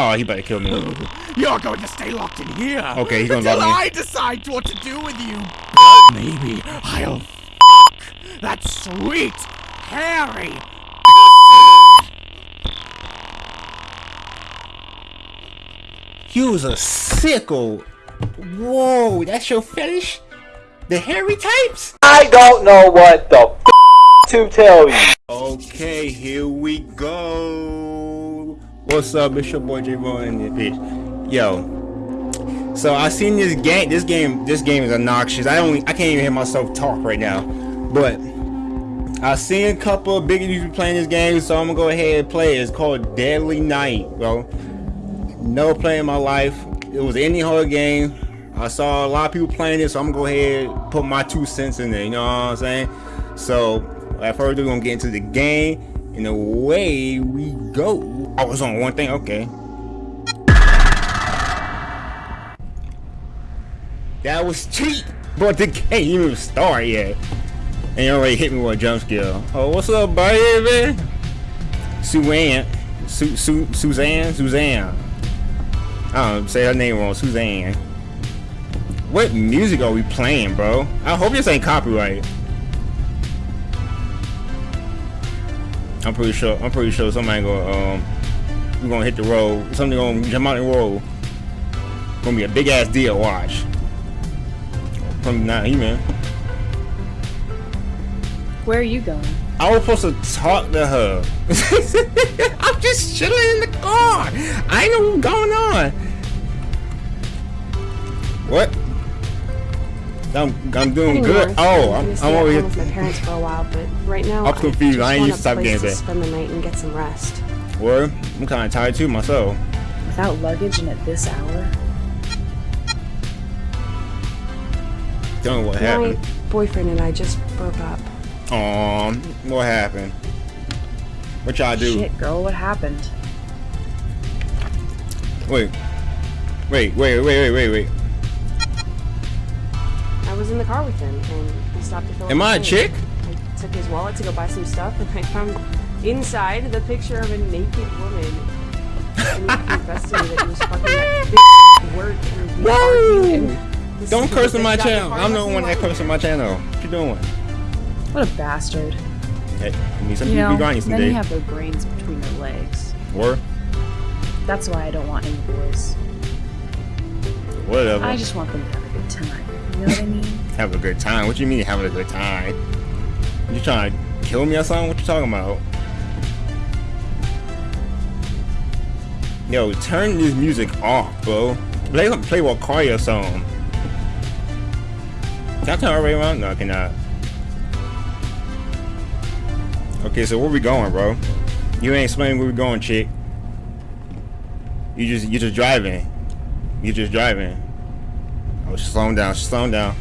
Oh, he better kill me. You're going to stay locked in here. Okay, he's gonna until lock me. I decide what to do with you. Maybe I'll fuck that sweet, hairy You was a sickle. Whoa, that's your fetish? The hairy types? I don't know what the f to tell you. Okay, here we go. What's up? It's your boy J Bone in this bitch. Yo. So I seen this game. This game. This game is obnoxious. I only. I can't even hear myself talk right now. But I seen a couple of big YouTubers playing this game, so I'm gonna go ahead and play it. It's called Deadly Night, bro. Never played in my life. It was any horror game. I saw a lot of people playing it, so I'm gonna go ahead and put my two cents in there. You know what I'm saying? So, at first, we're gonna get into the game, and away we go. I was on one thing, okay. That was cheap, but the game even start yet. And you already hit me with a jump scare. Oh, what's up, baby? Suzanne. Su Su Suzanne? Suzanne. I don't say her name wrong. Suzanne. What music are we playing, bro? I hope this ain't copyright. I'm pretty sure. I'm pretty sure somebody gonna um, we're gonna hit the road. Something gonna jump out the road. Gonna be a big ass deal. Watch. From now, he man. Where are you going? I was supposed to talk to her. I'm just chilling in the car. I ain't know what's going on. What? I'm I'm doing Heading good. north. Oh, I'm I'm, I'm over here. with my parents for a while, but right now I'm confused. I ain't just used to stop want a games place to spend the night and get some rest. Word. I'm kind of tired too myself. Without luggage and at this hour? Don't know what My happened. boyfriend and I just broke up. Um, what happened? What y'all do? Shit, girl, what happened? Wait. Wait, wait, wait, wait, wait, wait. I was in the car with him, and he stopped to fill Am I a chick? I took his wallet to go buy some stuff, and I found inside the picture of a naked woman. And he confessed to me that he was fucking that work and we argued and Don't curse on my channel. I'm the left one that curses curse on my channel. What you doing? What a bastard. Hey, I mean, some You people know, be grinding some men days. have their brains between their legs. Or That's why I don't want any boys. whatever. I just want them to have a good time. You know what I mean? have a good time. What do you mean having a good time? You trying to kill me or something? What you talking about? Yo, turn this music off, bro. Play play what Cardio song. Can I turn it right around? No, I cannot. Okay, so where we going, bro? You ain't explaining where we going, chick. You just you just driving. You just driving. Oh, she's slowing down. Slowing down.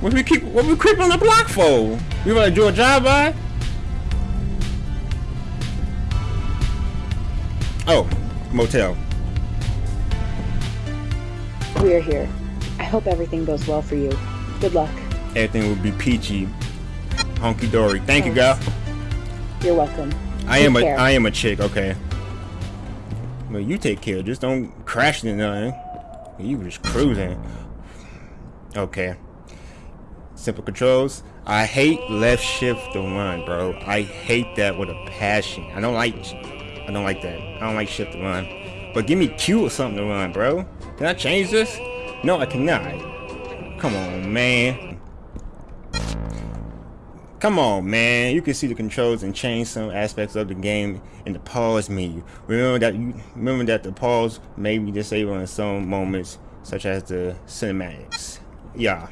What we keep? What we creep on the block for? We want to do a drive by? Oh, motel. We are here. I hope everything goes well for you. Good luck. Everything will be peachy, honky dory. Thank you, girl. You're welcome. I Take am a care. I am a chick. Okay. Well, you take care. Just don't crash into nothing. You were just cruising. Okay. Simple controls. I hate left shift to one, bro. I hate that with a passion. I don't like. I don't like that. I don't like shit to run. But give me Q or something to run, bro. Can I change this? No, I cannot. Come on, man. Come on, man. You can see the controls and change some aspects of the game in the pause menu. Remember that you remember that the pause may be disabled in some moments, such as the cinematics. Yeah.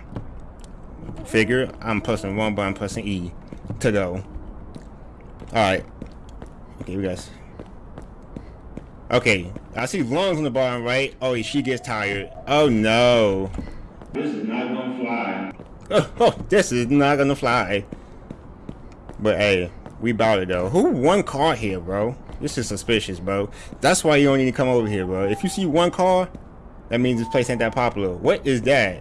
Figure I'm pressing one, but I'm pressing E to go. Alright. Okay, we guys. Okay, I see lungs on the bottom right. Oh, she gets tired. Oh no. This is not gonna fly. Oh, oh, this is not gonna fly. But hey, we bout it though. Who one car here, bro? This is suspicious, bro. That's why you don't need to come over here, bro. If you see one car, that means this place ain't that popular. What is that?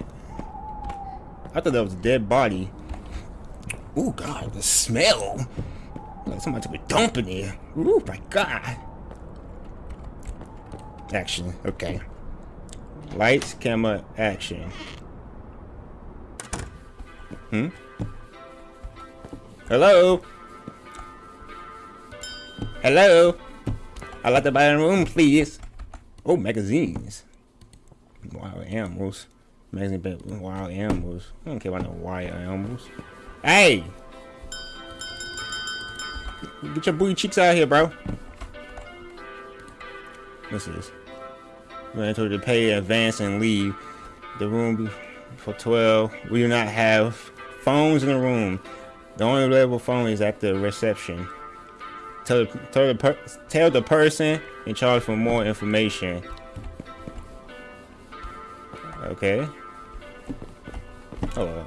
I thought that was a dead body. Oh God, the smell. Like Somebody took a dump in here. Ooh, my God. Action. Okay. Lights, camera, action. Hmm? Hello? Hello? I'd like to buy a room, please. Oh, magazines. Wild animals. Magazine about wild animals. I don't care about no wild animals. Hey! Get your booty cheeks out here, bro. What's this? I told you to pay in advance and leave the room for 12. We do not have phones in the room. The only available phone is at the reception. Tell the, tell the, per, tell the person in charge for more information. Okay. Hold on.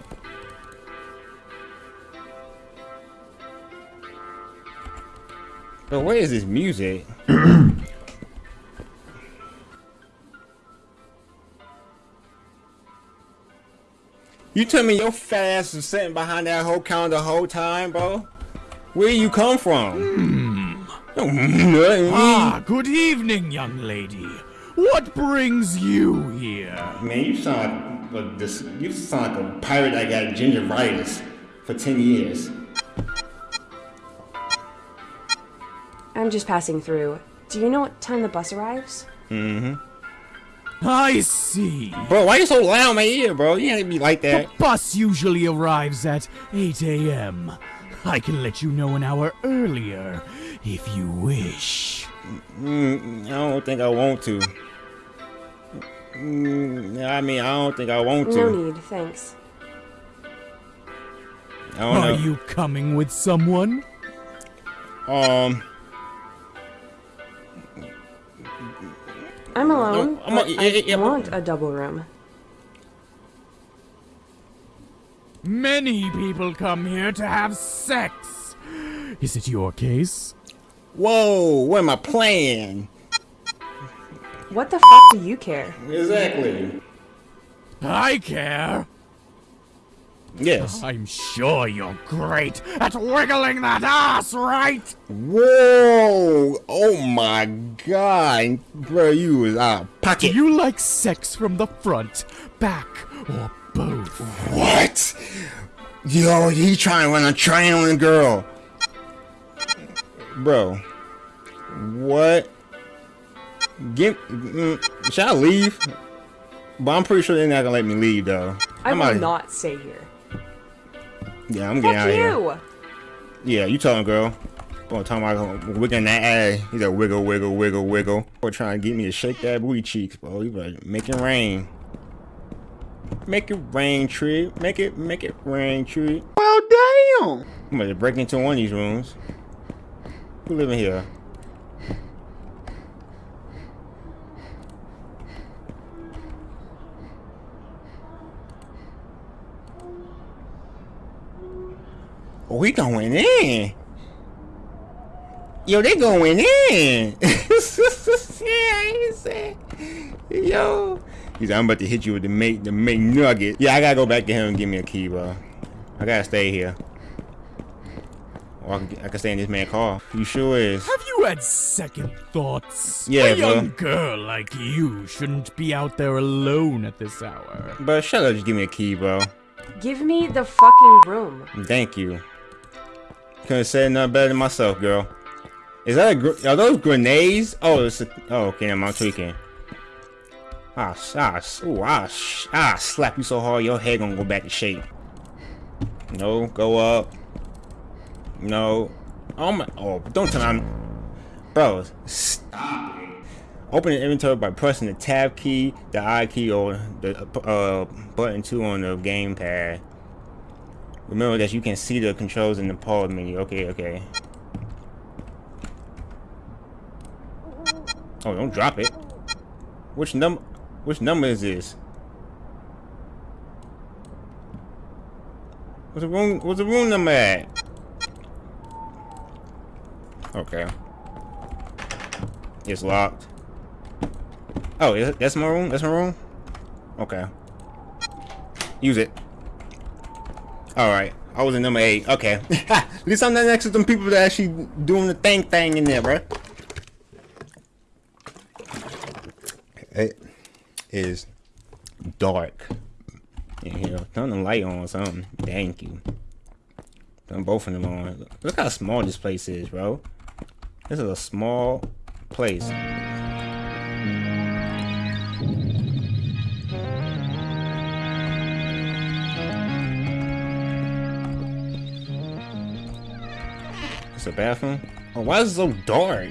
But where is this music? you tell me your fat ass was sitting behind that whole counter the whole time, bro? Where you come from? Hmm. Hmm. Ah, good evening, young lady. What brings you here? Man, you sound like this. You sound like a pirate that got gingivitis for ten years. I'm just passing through. Do you know what time the bus arrives? Mm-hmm. I see. Bro, why you so loud in my ear, bro? You can't be like that. The bus usually arrives at 8 a.m. I can let you know an hour earlier if you wish. Mm, I don't think I want to. Mm, I mean, I don't think I want to. No to. need, thanks. I don't Are know. you coming with someone? Um, I'm alone. No, I'm a- but yeah, I yeah, yeah, want a double room. Many people come here to have sex. Is it your case? whoa, what am I playing? What the fuck do you care? Exactly. I care. Yes. I'm sure you're great at wiggling that ass, right? Whoa! Oh my god, bro, you was out of Do pocket. you like sex from the front, back, or both? What? Yo, he trying to run a train on a girl. Bro. What? Give. Mm, should I leave? But I'm pretty sure they're not gonna let me leave though. I I'm will not stay here. Yeah, I'm getting out Fuck of here. Yeah, you talking, girl. Boy, talking about wiggling that ass. He's a wiggle, wiggle, wiggle, wiggle. Boy, trying to get me to shake that booty cheeks, bro. You better make it rain. Make it rain, tree. Make it, make it rain, tree. Well, damn. I'm gonna break into one of these rooms. Who living here? Oh, he going in. Yo, they going in. yeah, he said, yo. He's like, I'm about to hit you with the mate, the mate nugget. Yeah, I gotta go back to him and give me a key, bro. I gotta stay here. Or I can, I can stay in this man's car. You sure is. Have you had second thoughts? Yeah, A bro. young girl like you shouldn't be out there alone at this hour. But shut up, just give me a key, bro. Give me the fucking room. Thank you. Couldn't say nothing better than myself, girl. Is that a gr- are those grenades? Oh, it's a, oh, okay, I'm tweaking. Ah, ah, ooh, ah, ah, slap you so hard your head gonna go back to shape. No, go up. No. Oh my, oh, don't tell me I'm, bro, stop. Open the inventory by pressing the tab key, the I key, or the uh, button two on the gamepad. Remember that you can see the controls in the pause menu. Okay, okay. Oh, don't drop it. Which number? Which number is this? What's the room? What's the room number at? Okay. It's locked. Oh, that's my room. That's my room. Okay. Use it. All right. I was in number eight. Okay. At least I'm not next to them people that actually doing the thing thing in there, bro. It is dark in here. Turn the light on or something. Thank you. Turn both of them on. Look how small this place is, bro. This is a small place. A bathroom. Oh, why is it so dark?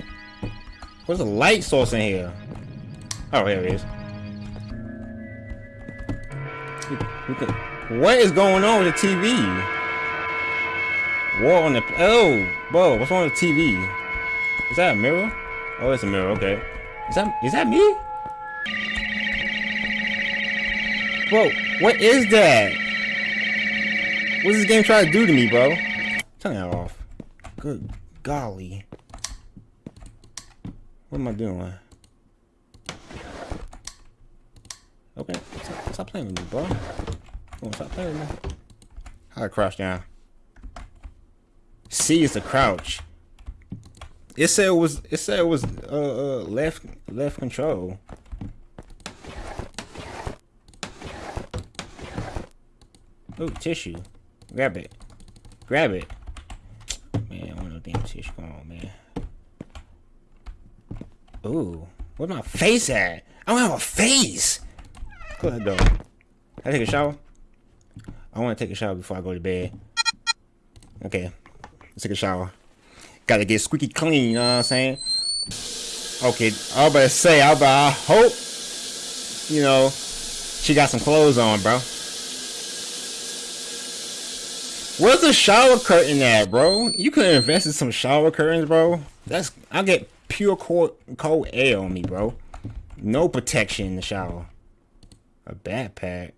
Where's the light source in here? Oh, here it is. What is going on with the TV? War on the oh, bro, what's wrong with the TV? Is that a mirror? Oh, it's a mirror. Okay, is that is that me? Bro, what is that? What's this game trying to do to me, bro? Turn that off. Good golly. What am I doing? Okay, stop, stop playing with me, bro. Come on, stop playing with me. How to crouch down? C is the crouch. It said it was. It said it was uh, uh left left control. Oh, tissue. Grab it. Grab it. Man, I want no damn tissue. Come on, man. Ooh, where's my face at? I don't have a face. Close that door. Can I take a shower? I want to take a shower before I go to bed. Okay, let's take a shower. Gotta get squeaky clean, you know what I'm saying? Okay, I was about to say, I, about, I hope, you know, she got some clothes on, bro. Where's the shower curtain at, bro? You could invest in some shower curtains, bro. That's I get pure cold, cold air on me, bro. No protection in the shower. A backpack.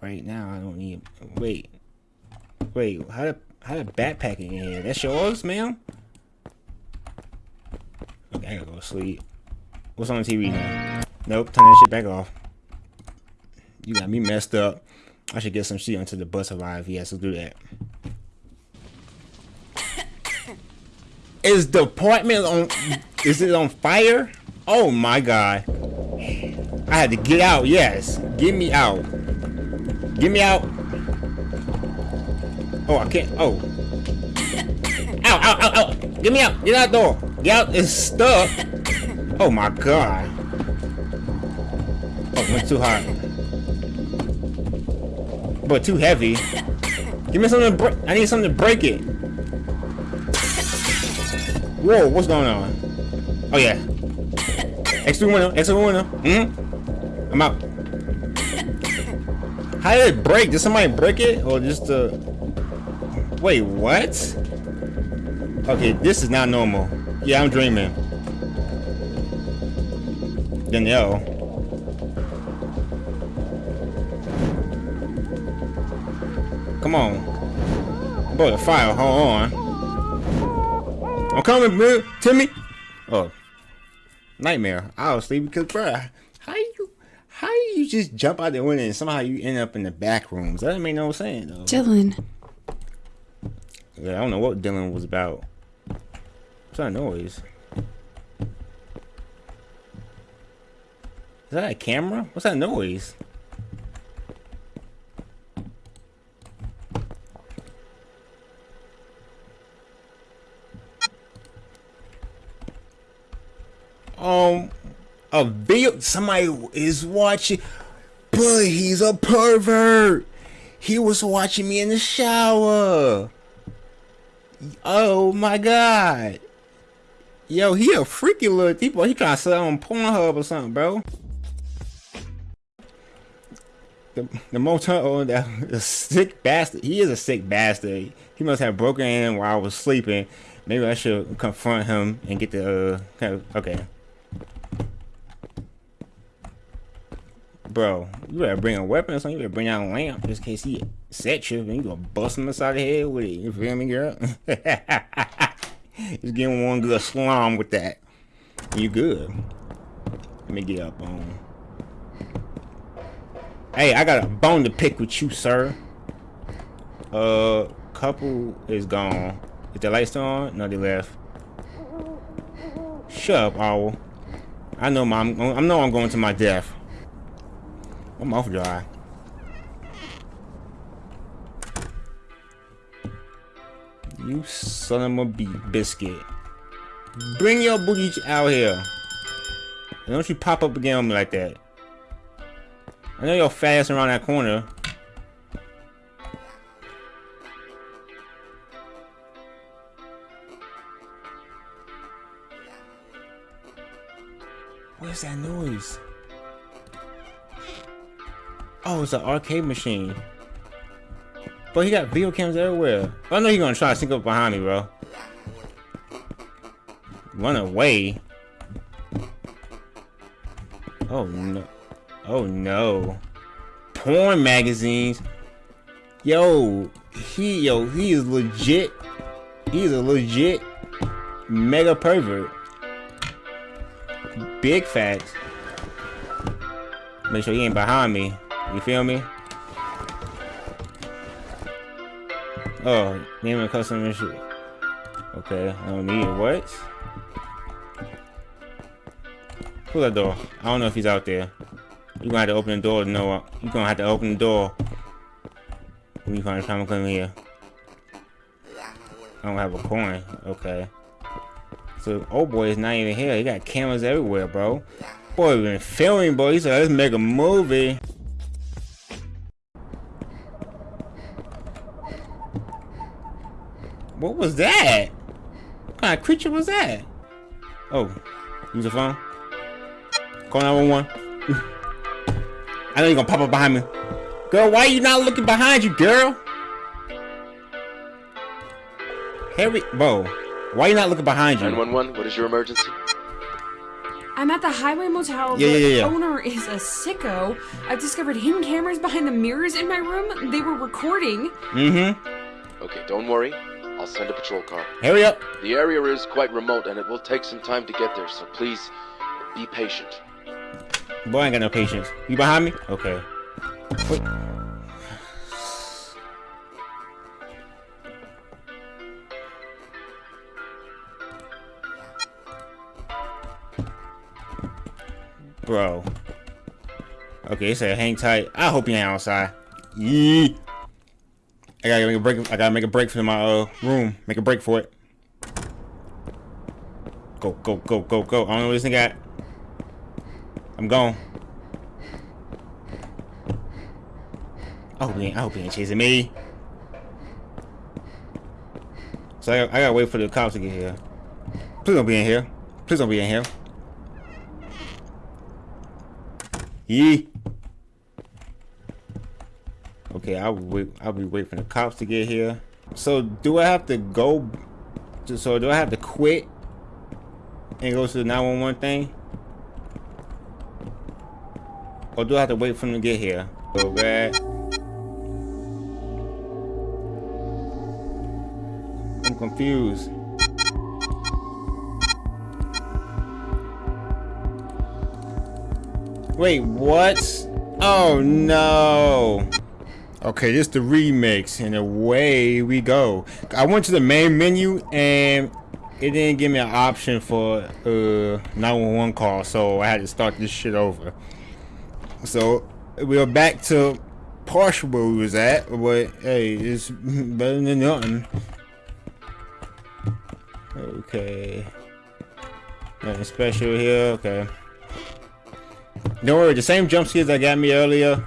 Right now, I don't need. Wait, wait. How to how did backpack in here? That's yours, ma'am. Okay, I gotta go to sleep. What's on the TV now? Nope. Turn that shit back off. You got me messed up. I should get some shit onto the bus arrive. Yes, let's do that. Is the apartment on? Is it on fire? Oh my god! I had to get out. Yes, get me out. Get me out. Oh, I can't. Oh. Ow! Ow! Ow! Ow! Get me out! Get out the door! Get out! It's stuck. Oh my god! Oh, went too hard. But too heavy. Give me something to break. I need something to break it. Whoa, what's going on? Oh yeah. Extra window, extra window. Mm hmm I'm out. How did it break? Did somebody break it? Or just uh Wait, what? Okay, this is not normal. Yeah, I'm dreaming. Danielle. Come on. Boy, the fire, hold on. I'm coming, man. Timmy. Oh. Nightmare. I was sleeping because, bruh, how you, how you just jump out the window and somehow you end up in the back rooms? That doesn't make no sense, though. Dylan, Yeah, I don't know what Dylan was about. What's that noise? Is that a camera? What's that noise? Um, a video. Somebody is watching, but he's a pervert. He was watching me in the shower. Oh my god. Yo, he a freaky little people. He trying to sell on Pornhub or something, bro. The the motel that the sick bastard. He is a sick bastard. He must have broken in while I was sleeping. Maybe I should confront him and get the uh, okay. Bro, you better bring a weapon or something. You better bring out a lamp just in case he set you. And you gonna bust him inside the head with it. You feel me, girl? Just getting one good slam with that. You good. Let me get up on. Hey, I got a bone to pick with you, sir. Uh, couple is gone. Is the lights on? No, they left. Shut up, owl. I know my, I know I'm going to my death. I'm off dry. You son of a biscuit. Bring your booty out here. And don't you pop up again on me like that. I know you're fast around that corner. What's that noise? Oh, it's an arcade machine. But he got video cams everywhere. I know he's gonna try to sneak up behind me, bro. Run away. Oh no. Oh no. Porn magazines. Yo, he yo, he is legit. He's a legit mega pervert. Big facts. Make sure he ain't behind me. You feel me? Oh, name a custom issue. Okay, I don't need it. What? Pull that door. I don't know if he's out there. You're gonna have to open the door to know. You're gonna have to open the door when you find time to come here. I don't have a coin. Okay. So, oh boy is not even here. He got cameras everywhere, bro. Boy, been filming, boy. He said, let's make a movie. What was that? What kind of creature was that? Oh, use the phone. Call 911. I know you're gonna pop up behind me. Girl, why are you not looking behind you, girl? Harry, bro, why are you not looking behind you? 911, what is your emergency? I'm at the Highway Motel. Yeah, the yeah, yeah, yeah. owner is a sicko. I've discovered hidden cameras behind the mirrors in my room. They were recording. Mm-hmm. Okay, don't worry. I'll send a patrol car. Hurry up. The area is quite remote and it will take some time to get there, so please be patient. Boy, I ain't got no patience. You behind me? Okay. Wait. Bro. Okay, it said hang tight. I hope you ain't outside. Yee. I gotta make a break. I gotta make a break for my uh room. Make a break for it. Go, go, go, go, go. I don't know what this thing got. I'm gone. I hope he ain't, I hope he ain't chasing me. So I, I gotta wait for the cops to get here. Please don't be in here. Please don't be in here. Yee. Okay, I'll wait. I'll be waiting for the cops to get here. So do I have to go? So do I have to quit and go to the 911 thing? Or do I have to wait for them to get here? So bad. I'm confused. Wait, what? Oh no. Okay, this is the remix, and away we go. I went to the main menu, and it didn't give me an option for uh 911 call, so I had to start this shit over. So we are back to partial where we was at, but hey, it's better than nothing. Okay. Nothing special here, okay. Don't worry, the same jump scares that got me earlier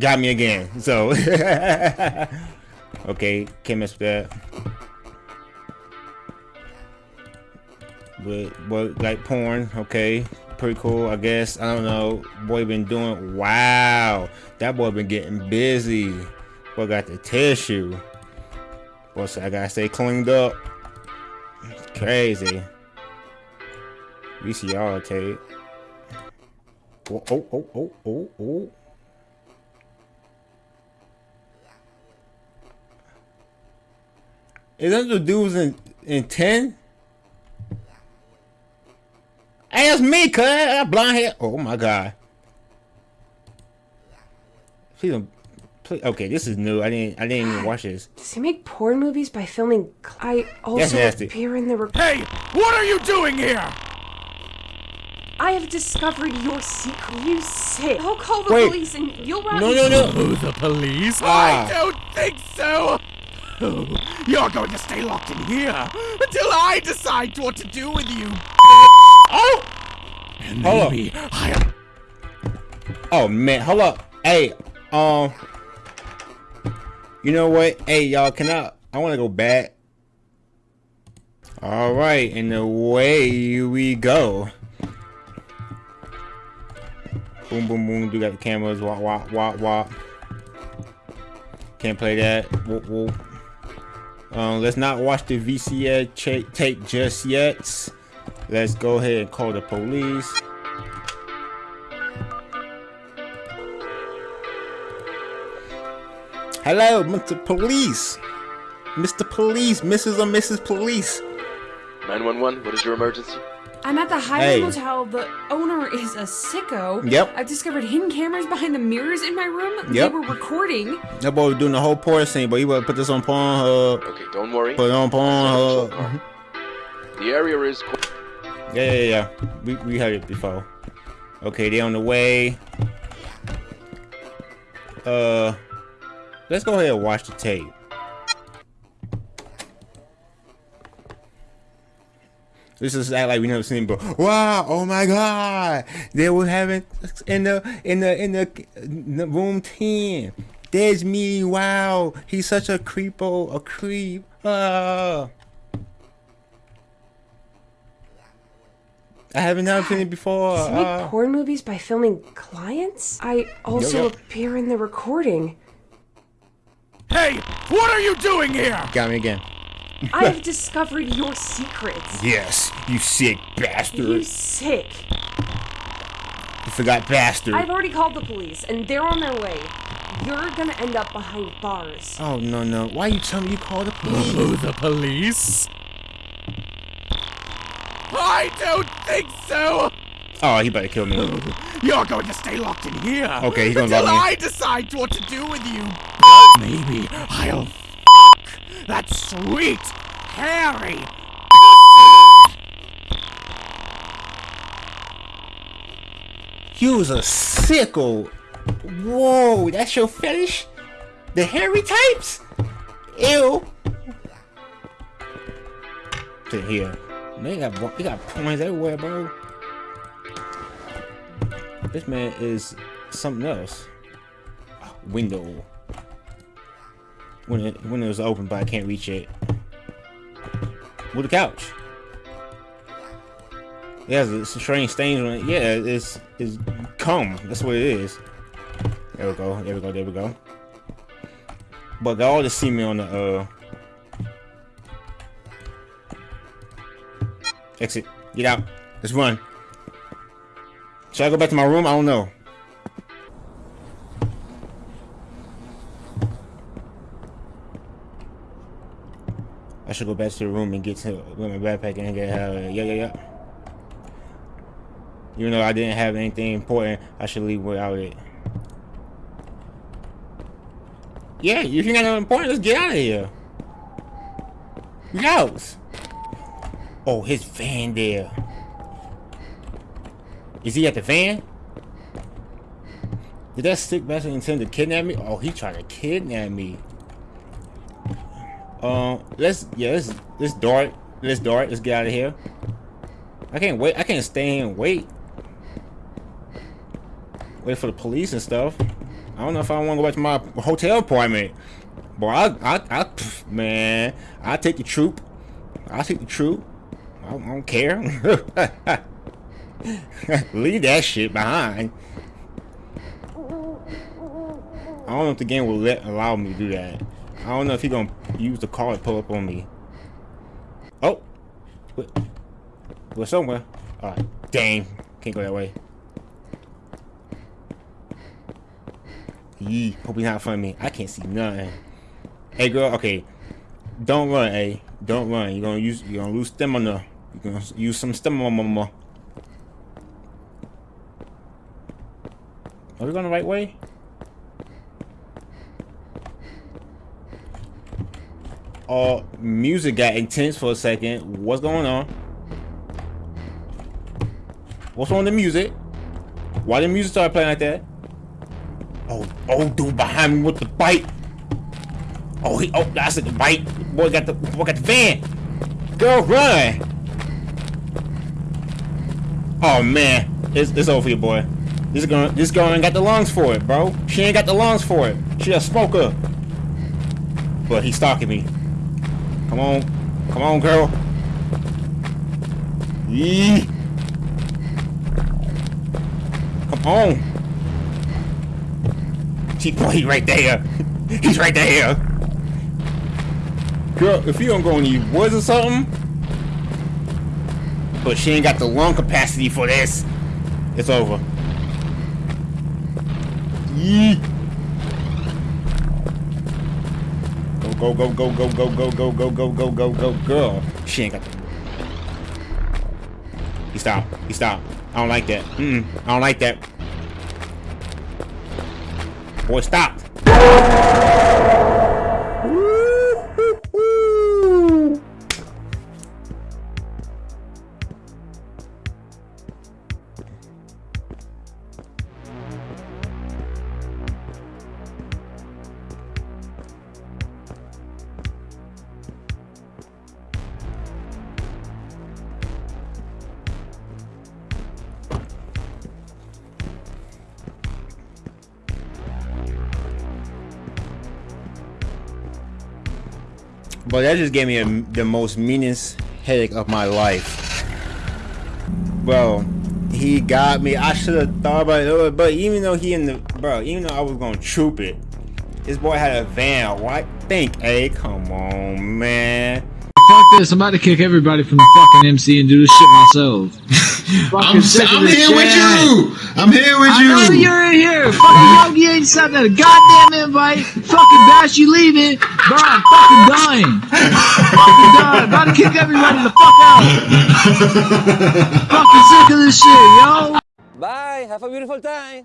got me again. So okay, can't mess with that. But but like porn, okay, pretty cool. I guess I don't know. Boy been doing wow. That boy been getting busy. Boy got the tissue. Boy, so I gotta stay cleaned up. Crazy. VCR tape. Oh oh oh oh oh oh. Is that the dudes in in ten? Hey, that's me, cuz. I got blonde hair. Oh my god. Please don't, Pl- Okay, this is new. I didn't. I didn't even watch this. Does he make porn movies by filming? I also appear in the. Hey, what are you doing here? I have discovered your secret. You sick. I'll call the Wait. police and you'll run. No, no, no. Oh, the police? Ah. I don't think so. You're going to stay locked in here until I decide what to do with you. Oh. And Hold up. maybe I'll Oh man, hold up. Hey, um, you know what? Hey, y'all, can I? I want to go back. All right, and away we go. Boom, boom, boom. Do got the cameras. Wop, wop, wop, wop. Can't play that. Whoop, whoop. Um, let's not watch the VCR tape just yet. Let's go ahead and call the police. Hello, Mr. Police. Mr. Police, Mrs. or Mrs. Police. 911, what is your emergency? I'm at the Highland Hey. Motel. The owner is a sicko. Yep. I've discovered hidden cameras behind the mirrors in my room. Yep. They were recording. That boy was doing the whole porn scene, but he would put this on Pornhub. Okay, don't worry. Put it on Central Pornhub. Park. The area is. qu- Yeah, yeah, yeah. We, we heard it before. Okay, they on the way. Uh, let's go ahead and watch the tape. This is act like we never seen it before. Wow! Oh my God! They were having in the in the in the, in the room ten. There's me. Wow! He's such a creepo, a creep. Ah. I haven't never seen it before. Does he make Ah. porn movies by filming clients? I also Yep, yep. appear in the recording. Hey, what are you doing here? Got me again. I have discovered your secrets. Yes, you sick bastard. You You sick. forgot bastard. I've already called the police, and they're on their way. You're gonna end up behind bars. Oh no no! Why you tell me you called the police? Oh, the police? I don't think so. Oh, he better kill me. You're going to stay locked in here. Okay, he's gonna lock me. I decide what to do with you. Maybe I'll fuck that sweet, hairy. You was a sicko. Whoa, that's your fetish? The hairy types? Ew. To here. They got they got points everywhere, bro. This man is something else. Window. When it when it was open, but I can't reach it. With the couch. It has a strange stains on it. Yeah, it's it's cum. That's what it is. There we go. There we go. There we go. But got all the semen on the uh. Exit. Get out. Let's run. Should I go back to my room? I don't know. Should go back to the room and get to with my backpack and get out. Yeah, yeah, yeah. Even though I didn't have anything important, I should leave without it. Yeah, you got nothing important, let's get out of here. Youse. Oh, his van there. Is he at the van? Did that sick bastard intend to kidnap me? Oh, he tried to kidnap me. Um, let's yeah, let's let's dart. Let's dart. Let's get out of here. I can't wait. I can't stay and wait. Wait for the police and stuff. I don't know if I want to go back to my hotel apartment. Boy, I, I, I, man, I take the troop. I take the troop. I don't, I don't care. Leave that shit behind. I don't know if the game will let allow me to do that. I don't know if he gonna use the car to pull up on me. Oh? We're somewhere. Alright, dang, can't go that way. Yee, hope he's not in front of me. I can't see nothing. Hey girl, okay. Don't run, hey. Don't run. You're gonna use you're gonna lose stamina. You're gonna use some stamina. Mama. Are we going the right way? Uh, music got intense for a second. What's going on? What's on the music? Why the music start playing like that? Oh, oh, dude behind me with the bike. Oh, he, oh, that's the bike. Boy got the, boy got the van. Girl, run. Oh man, it's, it's over here, boy. This girl, this girl ain't got the lungs for it, bro. She ain't got the lungs for it. She just a smoker. But he's stalking me. Come on, come on, girl. Yee. Come on. She, boy, he right there. He's right there. Girl, if you don't go in the woods or something, but she ain't got the lung capacity for this. It's over. Yee. Go go go go go go go go go go go go girl. She ain't got the. He stopped. He stopped. I don't like that. Mm, -mm I don't like that. Boy, stop. But that just gave me a, the most meanest headache of my life. Bro, he got me. I should have thought about it, but even though he in the bro, even though I was gonna troop it, this boy had a van. Why think? Hey, come on, man. Fuck this, I'm about to kick everybody from the fucking MC and do this shit myself. I'm, I'm here with you. I'm here with you. I you. know you're in here. Fucking Yogi ain't sent a goddamn invite. Fucking Bash, you leaving. Bro, I'm fucking dying. fucking dying. About to kick everybody the fuck out. fucking sick of this shit, yo. Bye. Have a beautiful time.